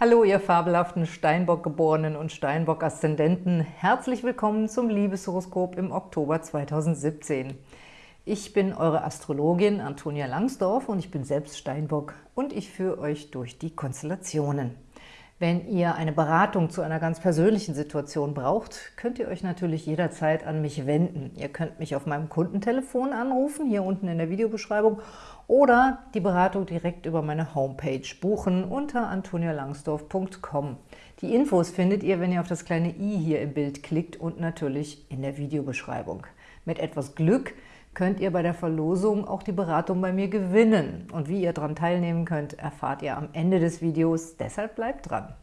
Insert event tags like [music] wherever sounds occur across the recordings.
Hallo, ihr fabelhaften Steinbock-Geborenen und Steinbock-Aszendenten. Herzlich willkommen zum Liebeshoroskop im Oktober 2017. Ich bin eure Astrologin Antonia Langsdorf und ich bin selbst Steinbock und ich führe euch durch die Konstellationen. Wenn ihr eine Beratung zu einer ganz persönlichen Situation braucht, könnt ihr euch natürlich jederzeit an mich wenden. Ihr könnt mich auf meinem Kundentelefon anrufen, hier unten in der Videobeschreibung, oder die Beratung direkt über meine Homepage buchen unter antonialangsdorf.com. Die Infos findet ihr, wenn ihr auf das kleine i hier im Bild klickt und natürlich in der Videobeschreibung. Mit etwas Glück könnt ihr bei der Verlosung auch die Beratung bei mir gewinnen. Und wie ihr daran teilnehmen könnt, erfahrt ihr am Ende des Videos, deshalb bleibt dran.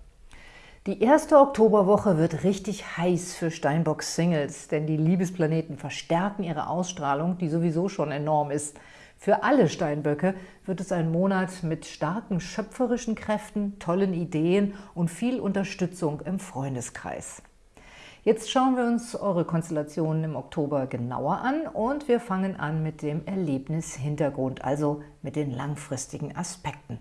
Die erste Oktoberwoche wird richtig heiß für Steinbock-Singles, denn die Liebesplaneten verstärken ihre Ausstrahlung, die sowieso schon enorm ist. Für alle Steinböcke wird es ein Monat mit starken schöpferischen Kräften, tollen Ideen und viel Unterstützung im Freundeskreis. Jetzt schauen wir uns eure Konstellationen im Oktober genauer an und wir fangen an mit dem Erlebnishintergrund, also mit den langfristigen Aspekten.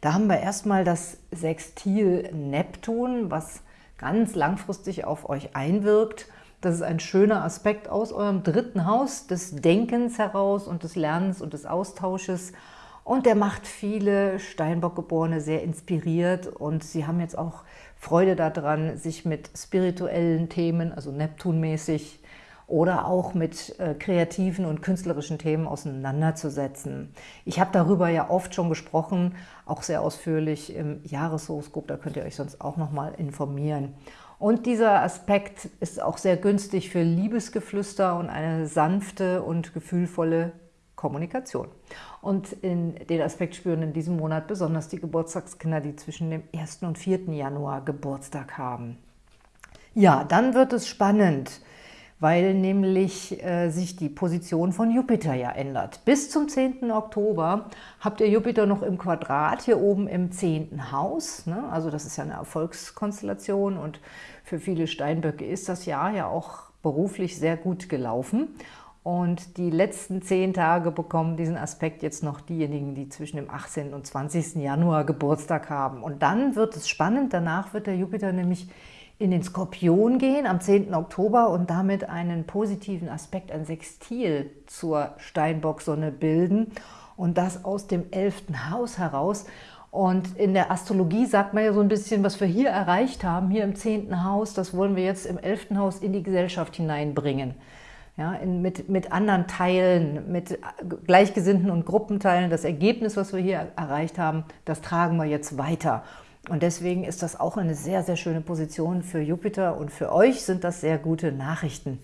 Da haben wir erstmal das Sextil Neptun, was ganz langfristig auf euch einwirkt. Das ist ein schöner Aspekt aus eurem dritten Haus, des Denkens heraus und des Lernens und des Austausches. Und der macht viele Steinbock-Geborene sehr inspiriert und sie haben jetzt auch Freude daran, sich mit spirituellen Themen, also Neptunmäßig, oder auch mit äh, kreativen und künstlerischen Themen auseinanderzusetzen. Ich habe darüber ja oft schon gesprochen, auch sehr ausführlich im Jahreshoroskop, da könnt ihr euch sonst auch nochmal informieren. Und dieser Aspekt ist auch sehr günstig für Liebesgeflüster und eine sanfte und gefühlvolle Kommunikation. Und in den Aspekt spüren in diesem Monat besonders die Geburtstagskinder, die zwischen dem 1. und 4. Januar Geburtstag haben. Ja, dann wird es spannend, weil nämlich äh, sich die Position von Jupiter ja ändert. Bis zum 10. Oktober habt ihr Jupiter noch im Quadrat, hier oben im 10. Haus. Ne? Also das ist ja eine Erfolgskonstellation und für viele Steinböcke ist das Jahr ja auch beruflich sehr gut gelaufen. Und die letzten zehn Tage bekommen diesen Aspekt jetzt noch diejenigen, die zwischen dem 18. und 20. Januar Geburtstag haben. Und dann wird es spannend, danach wird der Jupiter nämlich in den Skorpion gehen am 10. Oktober und damit einen positiven Aspekt, ein Sextil zur Steinbock-Sonne bilden und das aus dem 11. Haus heraus. Und in der Astrologie sagt man ja so ein bisschen, was wir hier erreicht haben, hier im 10. Haus, das wollen wir jetzt im 11. Haus in die Gesellschaft hineinbringen ja, in, mit, mit anderen Teilen, mit Gleichgesinnten und Gruppenteilen. Das Ergebnis, was wir hier erreicht haben, das tragen wir jetzt weiter. Und deswegen ist das auch eine sehr, sehr schöne Position für Jupiter und für euch sind das sehr gute Nachrichten.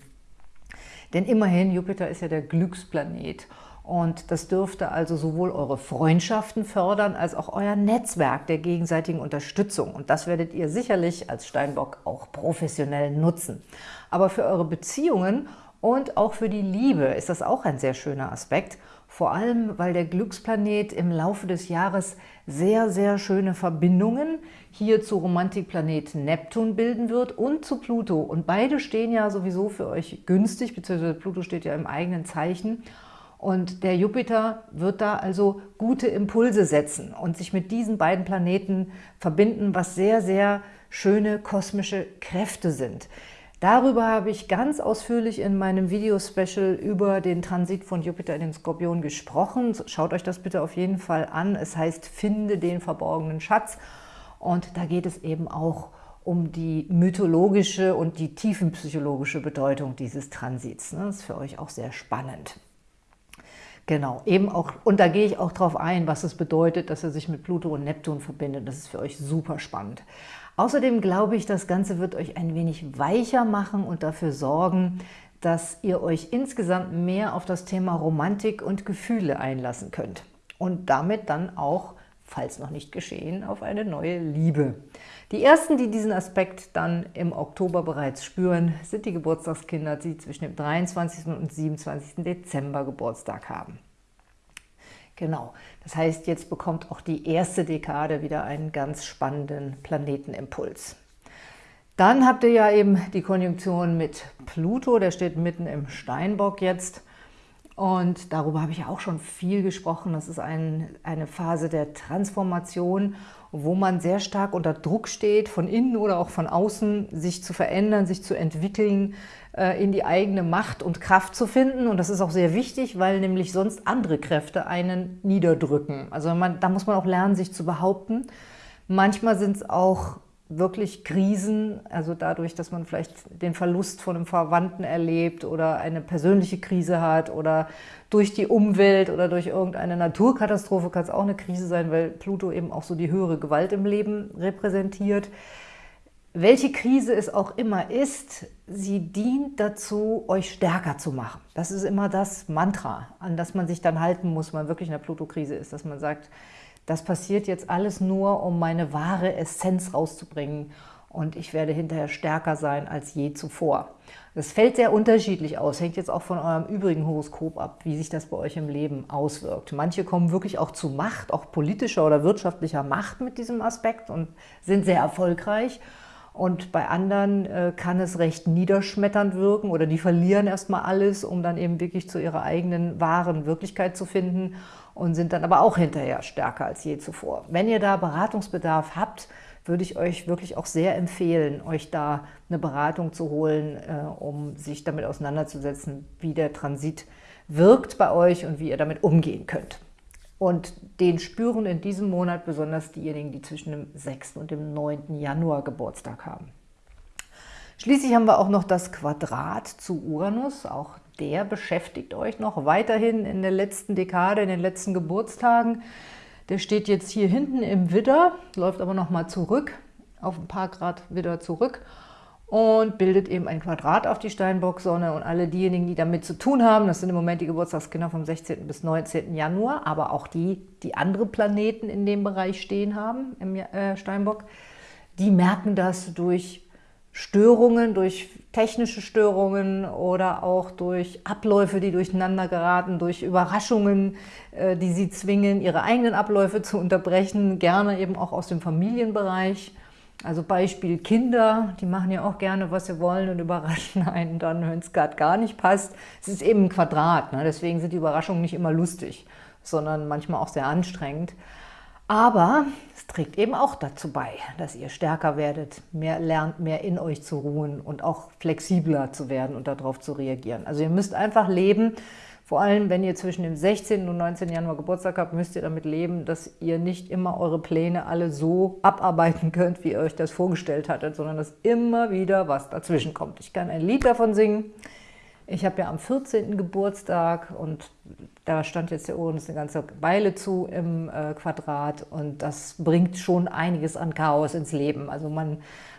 Denn immerhin, Jupiter ist ja der Glücksplanet und das dürfte also sowohl eure Freundschaften fördern, als auch euer Netzwerk der gegenseitigen Unterstützung. Und das werdet ihr sicherlich als Steinbock auch professionell nutzen. Aber für eure Beziehungen und auch für die Liebe ist das auch ein sehr schöner Aspekt, vor allem weil der Glücksplanet im Laufe des Jahres sehr, sehr schöne Verbindungen hier zu Romantikplanet Neptun bilden wird und zu Pluto. Und beide stehen ja sowieso für euch günstig, beziehungsweise Pluto steht ja im eigenen Zeichen. Und der Jupiter wird da also gute Impulse setzen und sich mit diesen beiden Planeten verbinden, was sehr, sehr schöne kosmische Kräfte sind. Darüber habe ich ganz ausführlich in meinem Video-Special über den Transit von Jupiter in den Skorpion gesprochen. Schaut euch das bitte auf jeden Fall an. Es heißt, finde den verborgenen Schatz. Und da geht es eben auch um die mythologische und die tiefenpsychologische Bedeutung dieses Transits. Das ist für euch auch sehr spannend. Genau, eben auch, und da gehe ich auch darauf ein, was es bedeutet, dass er sich mit Pluto und Neptun verbindet. Das ist für euch super spannend. Außerdem glaube ich, das Ganze wird euch ein wenig weicher machen und dafür sorgen, dass ihr euch insgesamt mehr auf das Thema Romantik und Gefühle einlassen könnt. Und damit dann auch, falls noch nicht geschehen, auf eine neue Liebe. Die ersten, die diesen Aspekt dann im Oktober bereits spüren, sind die Geburtstagskinder, die zwischen dem 23. und 27. Dezember Geburtstag haben. Genau, das heißt, jetzt bekommt auch die erste Dekade wieder einen ganz spannenden Planetenimpuls. Dann habt ihr ja eben die Konjunktion mit Pluto, der steht mitten im Steinbock jetzt. Und darüber habe ich auch schon viel gesprochen. Das ist ein, eine Phase der Transformation, wo man sehr stark unter Druck steht, von innen oder auch von außen, sich zu verändern, sich zu entwickeln, äh, in die eigene Macht und Kraft zu finden. Und das ist auch sehr wichtig, weil nämlich sonst andere Kräfte einen niederdrücken. Also man, da muss man auch lernen, sich zu behaupten. Manchmal sind es auch wirklich Krisen, also dadurch, dass man vielleicht den Verlust von einem Verwandten erlebt oder eine persönliche Krise hat oder durch die Umwelt oder durch irgendeine Naturkatastrophe kann es auch eine Krise sein, weil Pluto eben auch so die höhere Gewalt im Leben repräsentiert. Welche Krise es auch immer ist, sie dient dazu, euch stärker zu machen. Das ist immer das Mantra, an das man sich dann halten muss, wenn man wirklich in der Pluto-Krise ist, dass man sagt, das passiert jetzt alles nur, um meine wahre Essenz rauszubringen und ich werde hinterher stärker sein als je zuvor. Das fällt sehr unterschiedlich aus, hängt jetzt auch von eurem übrigen Horoskop ab, wie sich das bei euch im Leben auswirkt. Manche kommen wirklich auch zu Macht, auch politischer oder wirtschaftlicher Macht mit diesem Aspekt und sind sehr erfolgreich. Und bei anderen äh, kann es recht niederschmetternd wirken oder die verlieren erstmal alles, um dann eben wirklich zu ihrer eigenen wahren Wirklichkeit zu finden und sind dann aber auch hinterher stärker als je zuvor. Wenn ihr da Beratungsbedarf habt, würde ich euch wirklich auch sehr empfehlen, euch da eine Beratung zu holen, äh, um sich damit auseinanderzusetzen, wie der Transit wirkt bei euch und wie ihr damit umgehen könnt. Und den spüren in diesem Monat besonders diejenigen, die zwischen dem 6. und dem 9. Januar Geburtstag haben. Schließlich haben wir auch noch das Quadrat zu Uranus. Auch der beschäftigt euch noch weiterhin in der letzten Dekade, in den letzten Geburtstagen. Der steht jetzt hier hinten im Widder, läuft aber nochmal zurück, auf ein paar Grad Widder zurück und bildet eben ein Quadrat auf die Steinbock-Sonne. Und alle diejenigen, die damit zu tun haben, das sind im Moment die Geburtstagskinder vom 16. bis 19. Januar, aber auch die, die andere Planeten in dem Bereich stehen haben, im äh, Steinbock, die merken das durch Störungen, durch technische Störungen oder auch durch Abläufe, die durcheinander geraten, durch Überraschungen, äh, die sie zwingen, ihre eigenen Abläufe zu unterbrechen, gerne eben auch aus dem Familienbereich. Also Beispiel Kinder, die machen ja auch gerne, was sie wollen und überraschen [laughs] einen dann, wenn es gerade gar nicht passt. Es ist eben ein Quadrat, ne? deswegen sind die Überraschungen nicht immer lustig, sondern manchmal auch sehr anstrengend. Aber trägt eben auch dazu bei, dass ihr stärker werdet, mehr lernt, mehr in euch zu ruhen und auch flexibler zu werden und darauf zu reagieren. Also ihr müsst einfach leben, vor allem, wenn ihr zwischen dem 16. und 19. Januar Geburtstag habt, müsst ihr damit leben, dass ihr nicht immer eure Pläne alle so abarbeiten könnt, wie ihr euch das vorgestellt hattet, sondern dass immer wieder was dazwischen kommt. Ich kann ein Lied davon singen. Ich habe ja am 14. Geburtstag und da stand jetzt der Uranus eine ganze Weile zu im äh, Quadrat und das bringt schon einiges an Chaos ins Leben. Also man,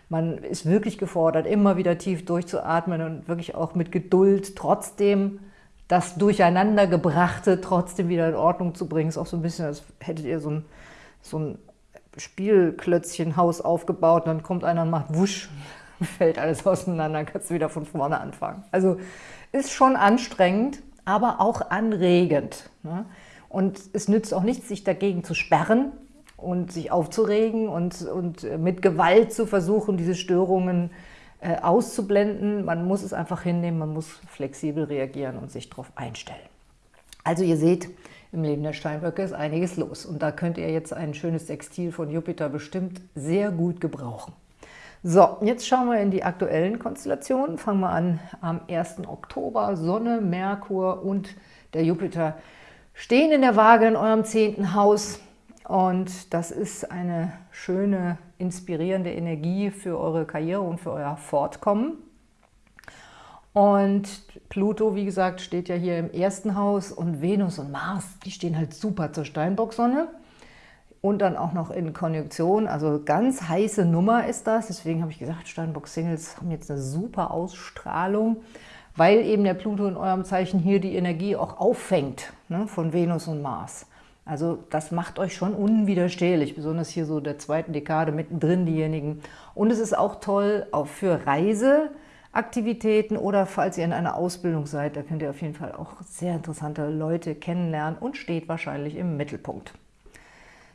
man ist wirklich gefordert, immer wieder tief durchzuatmen und wirklich auch mit Geduld trotzdem das Durcheinandergebrachte trotzdem wieder in Ordnung zu bringen. Ist auch so ein bisschen, als hättet ihr so ein, so ein Spielklötzchenhaus aufgebaut und dann kommt einer und macht wusch, [laughs] fällt alles auseinander, kannst du wieder von vorne anfangen. Also ist schon anstrengend, aber auch anregend. Ne? Und es nützt auch nichts, sich dagegen zu sperren und sich aufzuregen und, und mit Gewalt zu versuchen, diese Störungen äh, auszublenden. Man muss es einfach hinnehmen, man muss flexibel reagieren und sich darauf einstellen. Also ihr seht, im Leben der Steinböcke ist einiges los. Und da könnt ihr jetzt ein schönes Sextil von Jupiter bestimmt sehr gut gebrauchen. So, jetzt schauen wir in die aktuellen Konstellationen. Fangen wir an am 1. Oktober. Sonne, Merkur und der Jupiter stehen in der Waage in eurem 10. Haus. Und das ist eine schöne, inspirierende Energie für eure Karriere und für euer Fortkommen. Und Pluto, wie gesagt, steht ja hier im ersten Haus und Venus und Mars, die stehen halt super zur Steinbock-Sonne und dann auch noch in Konjunktion. Also ganz heiße Nummer ist das. Deswegen habe ich gesagt, Steinbock-Singles haben jetzt eine super Ausstrahlung, weil eben der Pluto in eurem Zeichen hier die Energie auch auffängt ne, von Venus und Mars. Also das macht euch schon unwiderstehlich, besonders hier so der zweiten Dekade mittendrin diejenigen. Und es ist auch toll auch für Reiseaktivitäten oder falls ihr in einer Ausbildung seid, da könnt ihr auf jeden Fall auch sehr interessante Leute kennenlernen und steht wahrscheinlich im Mittelpunkt.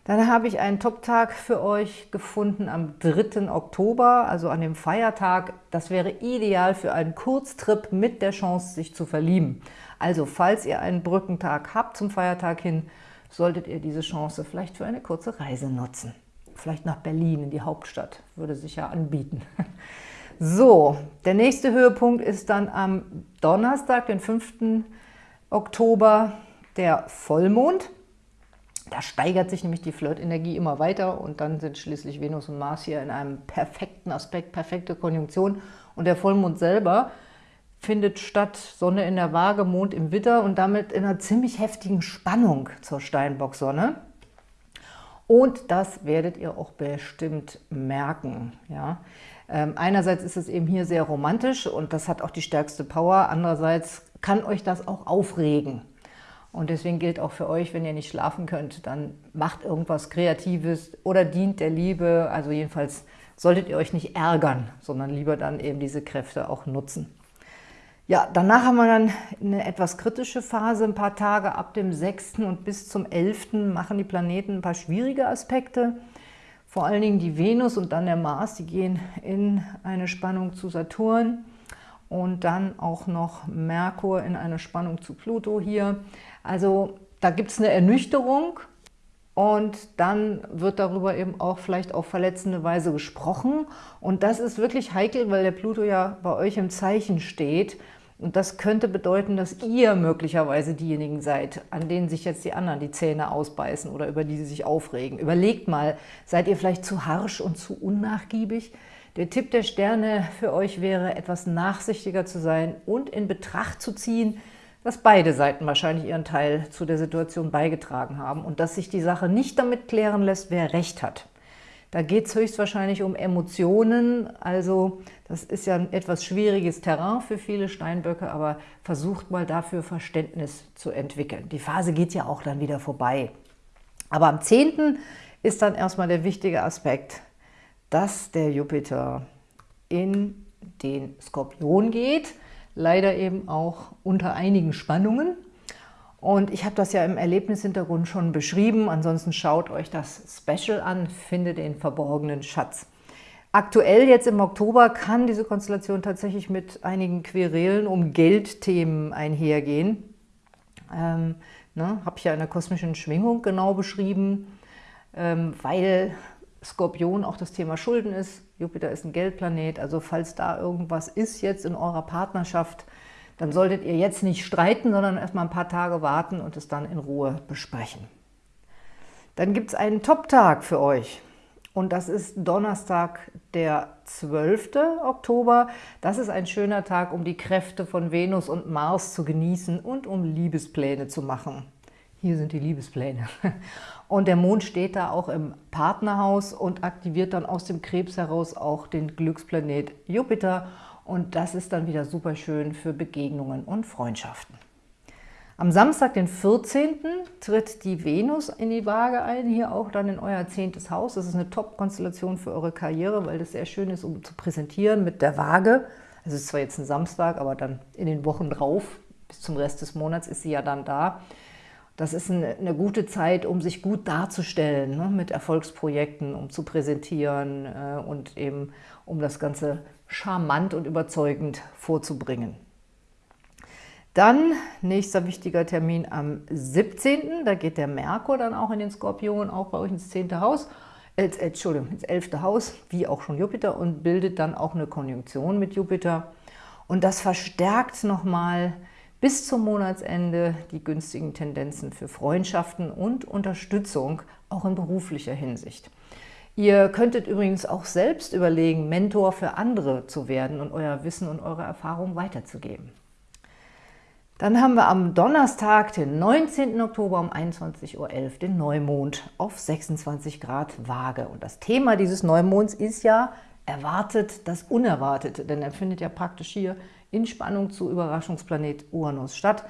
Dann habe ich einen Top-Tag für euch gefunden am 3. Oktober, also an dem Feiertag. Das wäre ideal für einen Kurztrip mit der Chance, sich zu verlieben. Also falls ihr einen Brückentag habt zum Feiertag hin, solltet ihr diese Chance vielleicht für eine kurze Reise nutzen. Vielleicht nach Berlin, in die Hauptstadt, würde sich ja anbieten. [laughs] So, der nächste Höhepunkt ist dann am Donnerstag, den 5. Oktober, der Vollmond. Da steigert sich nämlich die Flirtenergie immer weiter und dann sind schließlich Venus und Mars hier in einem perfekten Aspekt, perfekte Konjunktion. Und der Vollmond selber findet statt Sonne in der Waage, Mond im Witter und damit in einer ziemlich heftigen Spannung zur Steinbock-Sonne. Und das werdet ihr auch bestimmt merken. Ja? Ähm, einerseits ist es eben hier sehr romantisch und das hat auch die stärkste Power. Andererseits kann euch das auch aufregen. Und deswegen gilt auch für euch, wenn ihr nicht schlafen könnt, dann macht irgendwas Kreatives oder dient der Liebe. Also jedenfalls solltet ihr euch nicht ärgern, sondern lieber dann eben diese Kräfte auch nutzen. Ja, danach haben wir dann eine etwas kritische Phase, ein paar Tage ab dem 6. und bis zum 11. machen die Planeten ein paar schwierige Aspekte. Vor allen Dingen die Venus und dann der Mars, die gehen in eine Spannung zu Saturn und dann auch noch Merkur in eine Spannung zu Pluto hier. Also da gibt es eine Ernüchterung und dann wird darüber eben auch vielleicht auf verletzende Weise gesprochen. Und das ist wirklich heikel, weil der Pluto ja bei euch im Zeichen steht. Und das könnte bedeuten, dass ihr möglicherweise diejenigen seid, an denen sich jetzt die anderen die Zähne ausbeißen oder über die sie sich aufregen. Überlegt mal, seid ihr vielleicht zu harsch und zu unnachgiebig? Der Tipp der Sterne für euch wäre, etwas nachsichtiger zu sein und in Betracht zu ziehen, dass beide Seiten wahrscheinlich ihren Teil zu der Situation beigetragen haben und dass sich die Sache nicht damit klären lässt, wer Recht hat. Da geht es höchstwahrscheinlich um Emotionen, also das ist ja ein etwas schwieriges Terrain für viele Steinböcke, aber versucht mal dafür Verständnis zu entwickeln. Die Phase geht ja auch dann wieder vorbei. Aber am 10. ist dann erstmal der wichtige Aspekt, dass der Jupiter in den Skorpion geht, leider eben auch unter einigen Spannungen. Und ich habe das ja im Erlebnishintergrund schon beschrieben. Ansonsten schaut euch das Special an, findet den verborgenen Schatz. Aktuell, jetzt im Oktober, kann diese Konstellation tatsächlich mit einigen Querelen um Geldthemen einhergehen. Ähm, ne, habe ich ja in der kosmischen Schwingung genau beschrieben, ähm, weil Skorpion auch das Thema Schulden ist. Jupiter ist ein Geldplanet, also falls da irgendwas ist jetzt in eurer Partnerschaft, dann solltet ihr jetzt nicht streiten, sondern erstmal ein paar Tage warten und es dann in Ruhe besprechen. Dann gibt es einen Top-Tag für euch. Und das ist Donnerstag, der 12. Oktober. Das ist ein schöner Tag, um die Kräfte von Venus und Mars zu genießen und um Liebespläne zu machen. Hier sind die Liebespläne. Und der Mond steht da auch im Partnerhaus und aktiviert dann aus dem Krebs heraus auch den Glücksplanet Jupiter. Und das ist dann wieder super schön für Begegnungen und Freundschaften. Am Samstag, den 14., tritt die Venus in die Waage ein, hier auch dann in euer zehntes Haus. Das ist eine Top-Konstellation für eure Karriere, weil das sehr schön ist, um zu präsentieren mit der Waage. Es ist zwar jetzt ein Samstag, aber dann in den Wochen drauf, bis zum Rest des Monats ist sie ja dann da. Das ist eine, gute Zeit, um sich gut darzustellen, ne, mit Erfolgsprojekten, um zu präsentieren äh, und eben um das Ganze charmant und überzeugend vorzubringen. Dann, nächster wichtiger Termin am 17., da geht der Merkur dann auch in den Skorpion, auch bei euch ins 10. Haus, äh, Entschuldigung, ins 11. Haus, wie auch schon Jupiter und bildet dann auch eine Konjunktion mit Jupiter. Und das verstärkt nochmal bis zum Monatsende die günstigen Tendenzen für Freundschaften und Unterstützung, auch in beruflicher Hinsicht. Ihr könntet übrigens auch selbst überlegen, Mentor für andere zu werden und euer Wissen und eure Erfahrung weiterzugeben. Dann haben wir am Donnerstag, den 19. Oktober um 21.11 Uhr den Neumond auf 26 Grad Waage. Und das Thema dieses Neumonds ist ja erwartet das Unerwartete, denn er findet ja praktisch hier in Spannung zu Überraschungsplanet Uranus statt.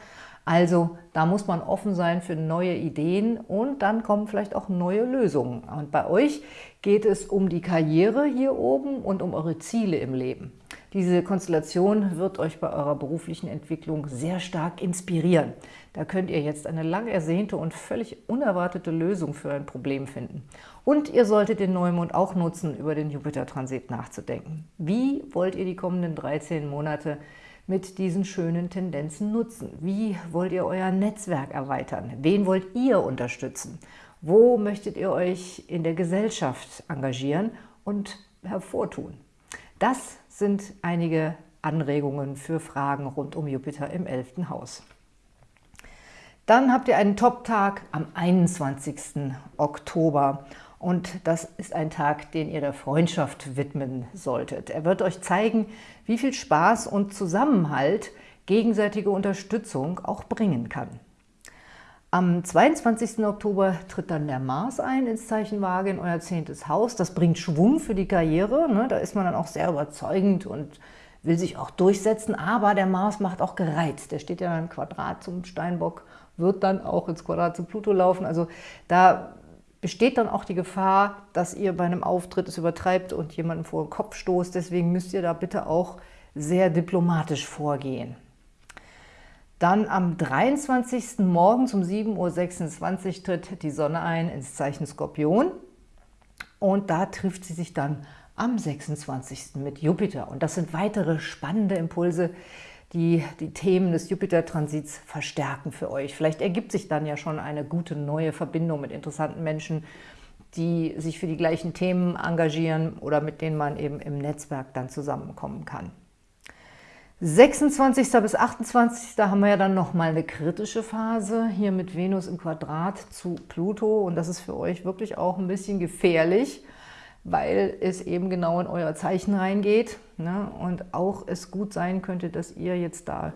Also da muss man offen sein für neue Ideen und dann kommen vielleicht auch neue Lösungen. Und bei euch geht es um die Karriere hier oben und um eure Ziele im Leben. Diese Konstellation wird euch bei eurer beruflichen Entwicklung sehr stark inspirieren. Da könnt ihr jetzt eine lang ersehnte und völlig unerwartete Lösung für ein Problem finden. Und ihr solltet den Neumond auch nutzen, über den Jupiter-Transit nachzudenken. Wie wollt ihr die kommenden 13 Monate mit diesen schönen Tendenzen nutzen? Wie wollt ihr euer Netzwerk erweitern? Wen wollt ihr unterstützen? Wo möchtet ihr euch in der Gesellschaft engagieren und hervortun? Das sind einige Anregungen für Fragen rund um Jupiter im 11. Haus. Dann habt ihr einen Top-Tag am 21. Oktober und das ist ein Tag, den ihr der Freundschaft widmen solltet. Er wird euch zeigen, wie viel Spaß und Zusammenhalt gegenseitige Unterstützung auch bringen kann. Am 22. Oktober tritt dann der Mars ein ins Zeichen Waage in euer zehntes Haus. Das bringt Schwung für die Karriere. Ne? Da ist man dann auch sehr überzeugend und will sich auch durchsetzen. Aber der Mars macht auch gereizt. Der steht ja im Quadrat zum Steinbock, wird dann auch ins Quadrat zu Pluto laufen. Also da besteht dann auch die Gefahr, dass ihr bei einem Auftritt es übertreibt und jemanden vor den Kopf stoßt. Deswegen müsst ihr da bitte auch sehr diplomatisch vorgehen. Dann am 23. Morgens um 7.26 Uhr tritt die Sonne ein ins Zeichen Skorpion und da trifft sie sich dann am 26. mit Jupiter. Und das sind weitere spannende Impulse, die die Themen des Jupiter-Transits verstärken für euch. Vielleicht ergibt sich dann ja schon eine gute neue Verbindung mit interessanten Menschen, die sich für die gleichen Themen engagieren oder mit denen man eben im Netzwerk dann zusammenkommen kann. 26. bis 28. Da haben wir ja dann nochmal eine kritische Phase, hier mit Venus im Quadrat zu Pluto. Und das ist für euch wirklich auch ein bisschen gefährlich, weil es eben genau in euer Zeichen reingeht. Ne? Und auch es gut sein könnte, dass ihr jetzt da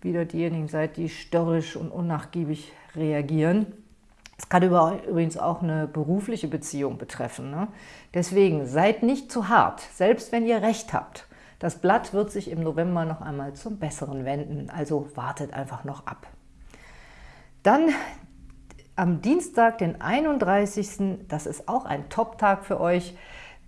wieder diejenigen seid, die störrisch und unnachgiebig reagieren. Es kann übrigens auch eine berufliche Beziehung betreffen. Ne? Deswegen seid nicht zu hart, selbst wenn ihr Recht habt. Das Blatt wird sich im November noch einmal zum Besseren wenden, also wartet einfach noch ab. Dann am Dienstag, den 31., das ist auch ein Top-Tag für euch,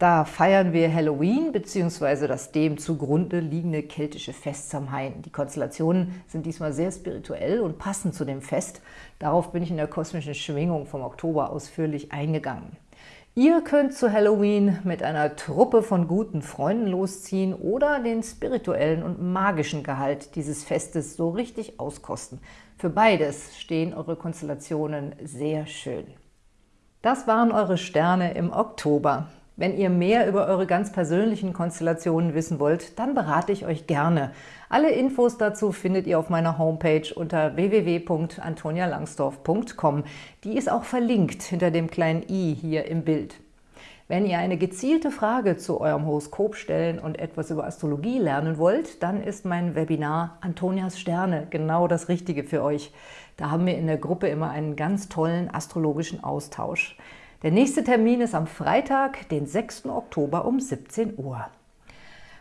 da feiern wir Halloween bzw. das dem zugrunde liegende keltische Fest Samhain. Die Konstellationen sind diesmal sehr spirituell und passen zu dem Fest. Darauf bin ich in der kosmischen Schwingung vom Oktober ausführlich eingegangen. Ihr könnt zu Halloween mit einer Truppe von guten Freunden losziehen oder den spirituellen und magischen Gehalt dieses Festes so richtig auskosten. Für beides stehen eure Konstellationen sehr schön. Das waren eure Sterne im Oktober. Wenn ihr mehr über eure ganz persönlichen Konstellationen wissen wollt, dann berate ich euch gerne. Alle Infos dazu findet ihr auf meiner Homepage unter www.antonialangsdorf.com. Die ist auch verlinkt hinter dem kleinen i hier im Bild. Wenn ihr eine gezielte Frage zu eurem Horoskop stellen und etwas über Astrologie lernen wollt, dann ist mein Webinar Antonias Sterne genau das Richtige für euch. Da haben wir in der Gruppe immer einen ganz tollen astrologischen Austausch. Der nächste Termin ist am Freitag, den 6. Oktober um 17 Uhr.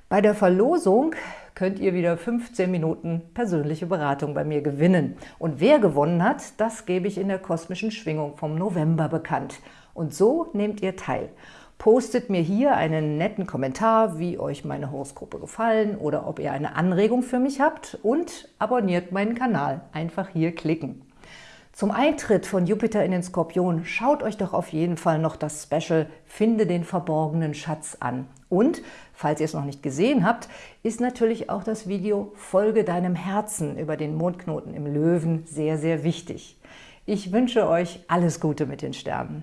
Bei der Verlosung könnt ihr wieder 15 Minuten persönliche Beratung bei mir gewinnen. Und wer gewonnen hat, das gebe ich in der kosmischen Schwingung vom November bekannt. Und so nehmt ihr teil. Postet mir hier einen netten Kommentar, wie euch meine Horoskope gefallen oder ob ihr eine Anregung für mich habt und abonniert meinen Kanal. Einfach hier klicken. Zum Eintritt von Jupiter in den Skorpion schaut euch doch auf jeden Fall noch das Special Finde den verborgenen Schatz an. Und, falls ihr es noch nicht gesehen habt, ist natürlich auch das Video Folge deinem Herzen über den Mondknoten im Löwen sehr, sehr wichtig. Ich wünsche euch alles Gute mit den Sternen.